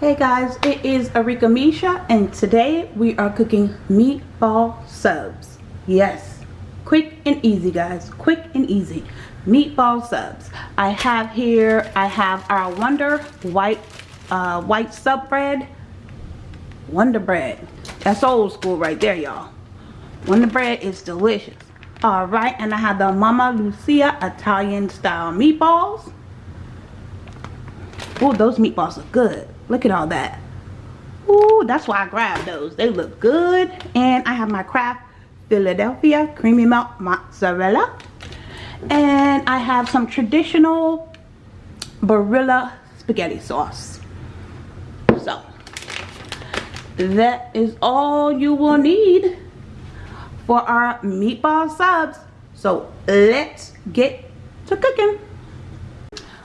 Hey guys, it is Arika Misha and today we are cooking meatball subs. Yes, quick and easy guys, quick and easy. Meatball subs. I have here, I have our Wonder White uh, white sub bread. Wonder bread. That's old school right there y'all. Wonder bread is delicious. Alright, and I have the Mama Lucia Italian style meatballs. Oh, those meatballs are good. Look at all that. Ooh, that's why I grabbed those. They look good. And I have my Kraft Philadelphia Creamy Melt Mozzarella. And I have some traditional Barilla spaghetti sauce. So, that is all you will need for our meatball subs. So, let's get to cooking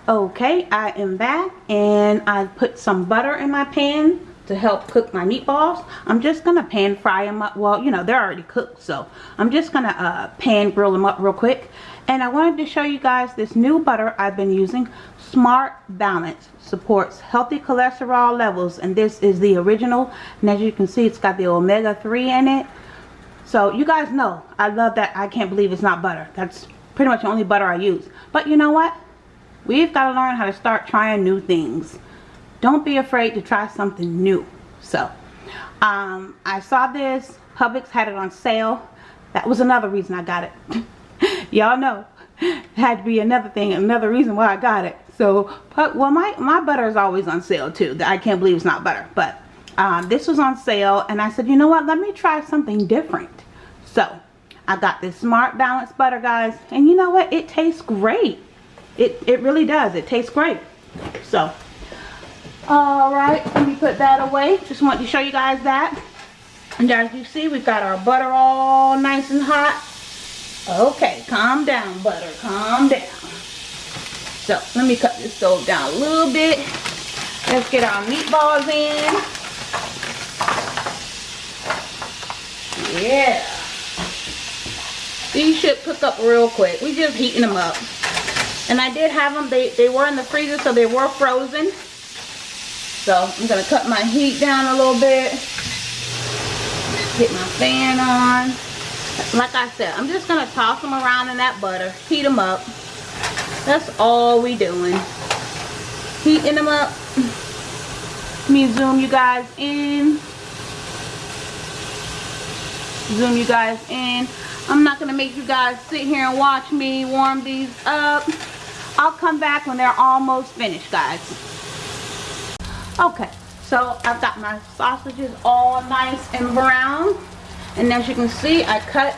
okay I am back and I put some butter in my pan to help cook my meatballs. I'm just gonna pan fry them up. Well you know they're already cooked so I'm just gonna uh, pan grill them up real quick. And I wanted to show you guys this new butter I've been using Smart Balance supports healthy cholesterol levels and this is the original and as you can see it's got the omega-3 in it. So you guys know I love that. I can't believe it's not butter. That's pretty much the only butter I use. But you know what We've got to learn how to start trying new things. Don't be afraid to try something new. So, um, I saw this. Publix had it on sale. That was another reason I got it. Y'all know. It had to be another thing, another reason why I got it. So, but, well, my, my butter is always on sale too. I can't believe it's not butter. But um, this was on sale and I said, you know what? Let me try something different. So, I got this Smart Balance butter, guys. And you know what? It tastes great. It, it really does. It tastes great. So, alright, let me put that away. Just want to show you guys that. And as you see, we've got our butter all nice and hot. Okay, calm down, butter. Calm down. So, let me cut this stove down a little bit. Let's get our meatballs in. Yeah. These should cook up real quick. We just heating them up. And I did have them, they, they were in the freezer, so they were frozen. So I'm going to cut my heat down a little bit. Get my fan on. Like I said, I'm just going to toss them around in that butter. Heat them up. That's all we doing. Heating them up. Let me zoom you guys in. Zoom you guys in. I'm not going to make you guys sit here and watch me warm these up. I'll come back when they're almost finished, guys. Okay, so I've got my sausages all nice and brown. And as you can see, I cut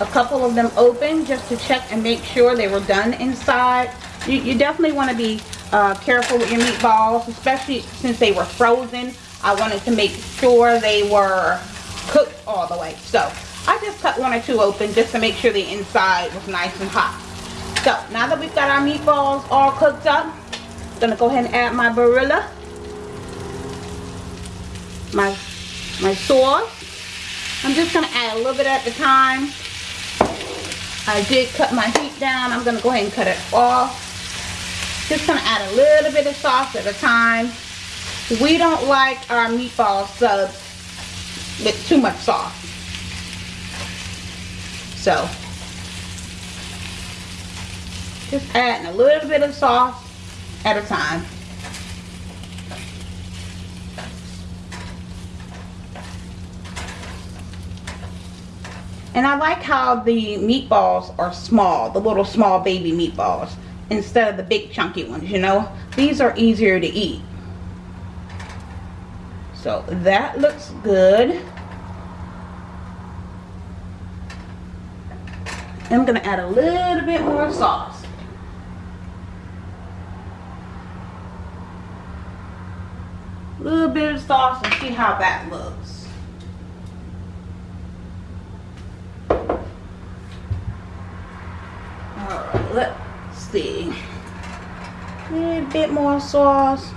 a couple of them open just to check and make sure they were done inside. You, you definitely want to be uh, careful with your meatballs, especially since they were frozen. I wanted to make sure they were cooked all the way. So I just cut one or two open just to make sure the inside was nice and hot. So now that we've got our meatballs all cooked up, I'm gonna go ahead and add my Barilla, my my sauce. I'm just gonna add a little bit at a time. I did cut my heat down. I'm gonna go ahead and cut it off. Just gonna add a little bit of sauce at a time. We don't like our meatball subs with too much sauce. So just adding a little bit of sauce at a time. And I like how the meatballs are small, the little small baby meatballs, instead of the big chunky ones, you know. These are easier to eat. So that looks good. I'm going to add a little bit more sauce. A little bit of sauce and see how that looks. Alright, let's see. A little bit more sauce.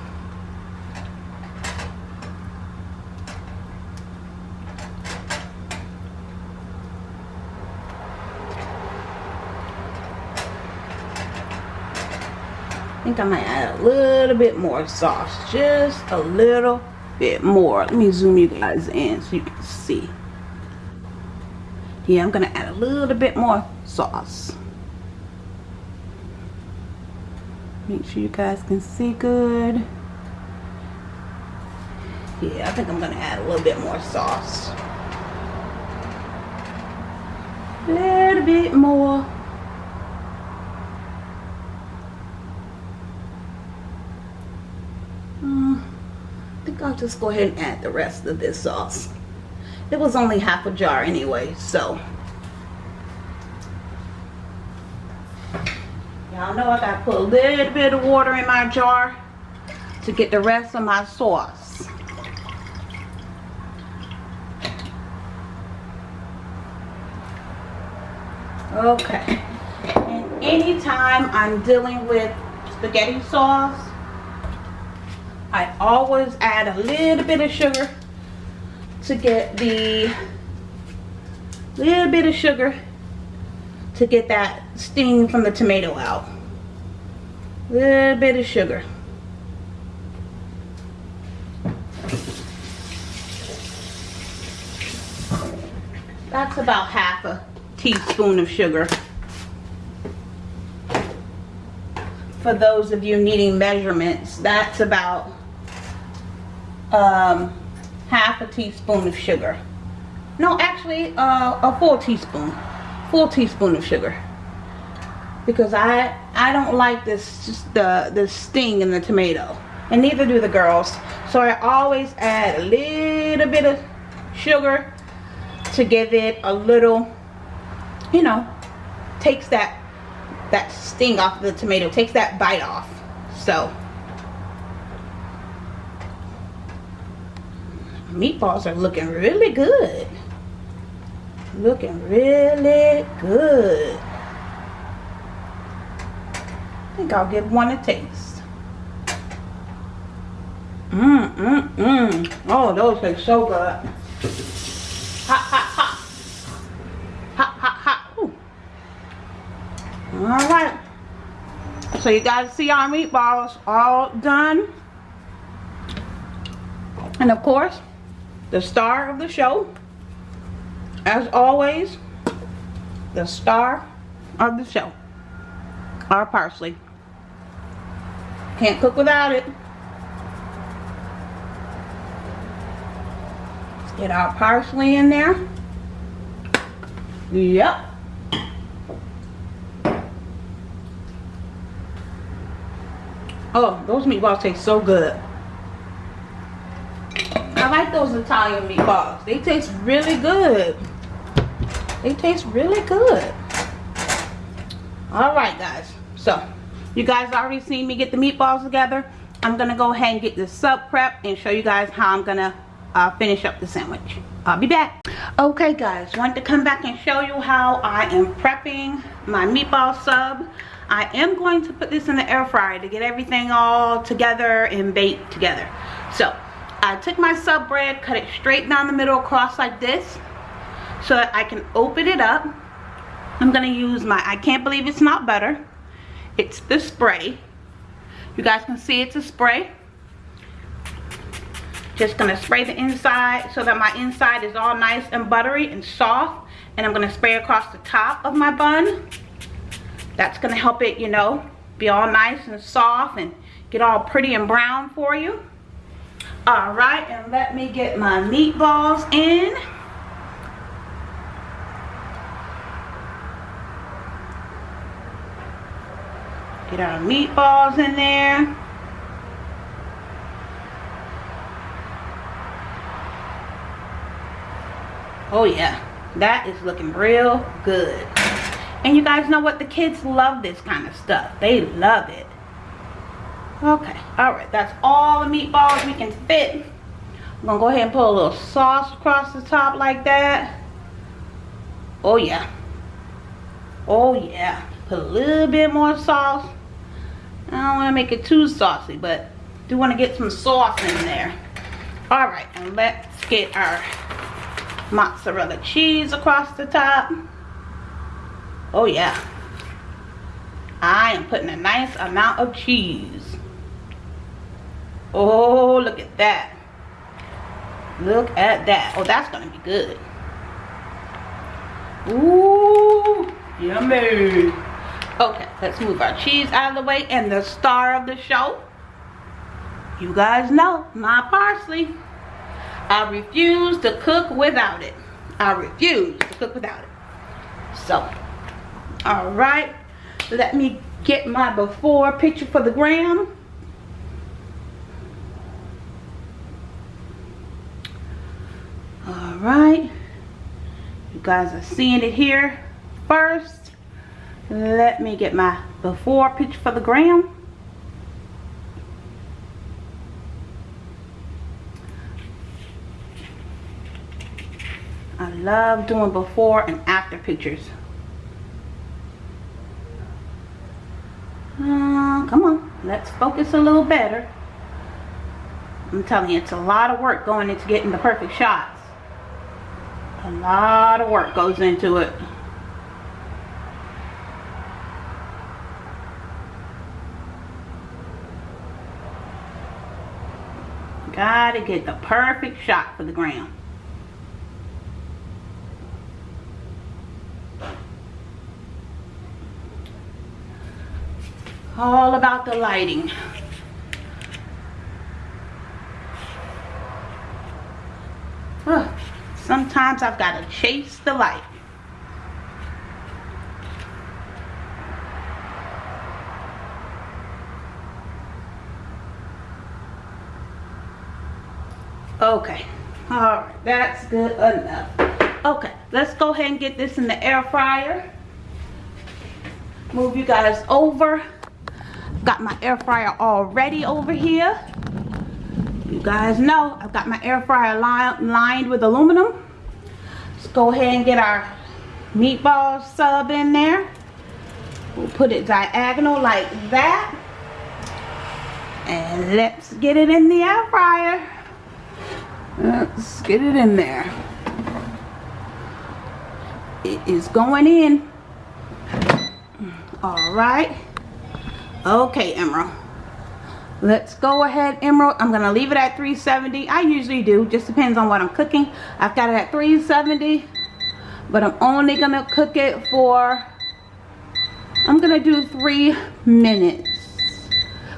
Think I might add a little bit more sauce. Just a little bit more. Let me zoom you guys in so you can see. Yeah, I'm gonna add a little bit more sauce. Make sure you guys can see good. Yeah, I think I'm gonna add a little bit more sauce. A little bit more. Mm, I think I'll just go ahead and add the rest of this sauce. It was only half a jar anyway, so. Y'all know I gotta put a little bit of water in my jar to get the rest of my sauce. Okay. And anytime I'm dealing with spaghetti sauce, I always add a little bit of sugar to get the little bit of sugar to get that sting from the tomato out. Little bit of sugar. That's about half a teaspoon of sugar. For those of you needing measurements, that's about um, half a teaspoon of sugar. No, actually, uh, a full teaspoon. Full teaspoon of sugar. Because I I don't like this the the sting in the tomato. And neither do the girls. So I always add a little bit of sugar to give it a little, you know, takes that that sting off the tomato, takes that bite off. So meatballs are looking really good. Looking really good. I think I'll give one a taste. Mmm, mmm, mmm. Oh, those taste so good. Hot, hot, hot. Hot, hot, hot. Ooh. All right. So you guys see our meatballs all done. And of course, the star of the show, as always, the star of the show, our parsley. Can't cook without it. Get our parsley in there. Yep. Oh, those meatballs taste so good. Those Italian meatballs. They taste really good. They taste really good. Alright guys. So, you guys already seen me get the meatballs together. I'm going to go ahead and get the sub prep and show you guys how I'm going to uh, finish up the sandwich. I'll be back. Okay guys, wanted to come back and show you how I am prepping my meatball sub. I am going to put this in the air fryer to get everything all together and baked together. So, I took my sub bread, cut it straight down the middle across like this so that I can open it up. I'm going to use my, I can't believe it's not butter. It's the spray. You guys can see it's a spray. Just going to spray the inside so that my inside is all nice and buttery and soft. And I'm going to spray across the top of my bun. That's going to help it, you know, be all nice and soft and get all pretty and brown for you. All right, and let me get my meatballs in. Get our meatballs in there. Oh yeah, that is looking real good. And you guys know what? The kids love this kind of stuff. They love it. Okay, all right, that's all the meatballs we can fit. I'm gonna go ahead and put a little sauce across the top like that. Oh yeah. Oh yeah. Put a little bit more sauce. I don't wanna make it too saucy, but do wanna get some sauce in there. All right, and let's get our mozzarella cheese across the top. Oh yeah. I am putting a nice amount of cheese. Oh, look at that. Look at that. Oh, that's going to be good. Ooh, yummy. Okay, let's move our cheese out of the way. And the star of the show, you guys know, my parsley. I refuse to cook without it. I refuse to cook without it. So, all right. Let me get my before picture for the gram. All right. You guys are seeing it here first. Let me get my before picture for the gram. I love doing before and after pictures. Uh, come on, let's focus a little better. I'm telling you, it's a lot of work going into getting the perfect shots. A lot of work goes into it. Gotta get the perfect shot for the gram. all about the lighting Ugh, sometimes I've got to chase the light. Okay. All right. That's good enough. Okay. Let's go ahead and get this in the air fryer. Move you guys over. Got my air fryer already over here guys know I've got my air fryer li lined with aluminum. Let's go ahead and get our meatball sub in there. We'll put it diagonal like that. And let's get it in the air fryer. Let's get it in there. It is going in. All right. Okay emerald let's go ahead emerald. I'm gonna leave it at 370 i usually do. Just depends on what i'm cooking. I've got it at 370 but i'm only gonna cook it for i'm gonna do three minutes.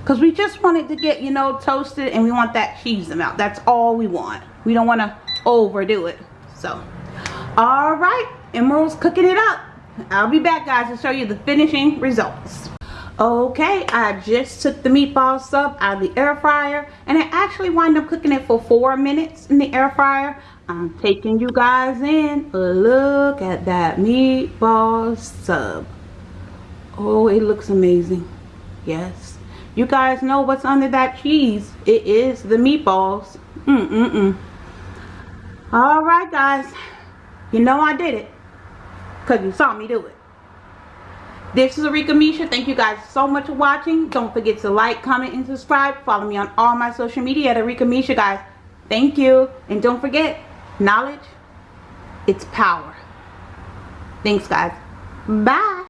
Because we just want it to get you know toasted and we want that cheese amount. That's all we want. We don't want to overdo it. So all right. Emerald's cooking it up. I'll be back guys to show you the finishing results okay i just took the meatball sub out of the air fryer and i actually wound up cooking it for four minutes in the air fryer. I'm taking you guys in look at that meatball sub. Oh it looks amazing. Yes. You guys know what's under that cheese. It is the meatballs. Mm mm mm all right guys. You know i did it because you saw me do it this is Arika Misha. Thank you guys so much for watching. Don't forget to like, comment, and subscribe. Follow me on all my social media at Arika Misha, guys. Thank you. And don't forget, knowledge, it's power. Thanks, guys. Bye.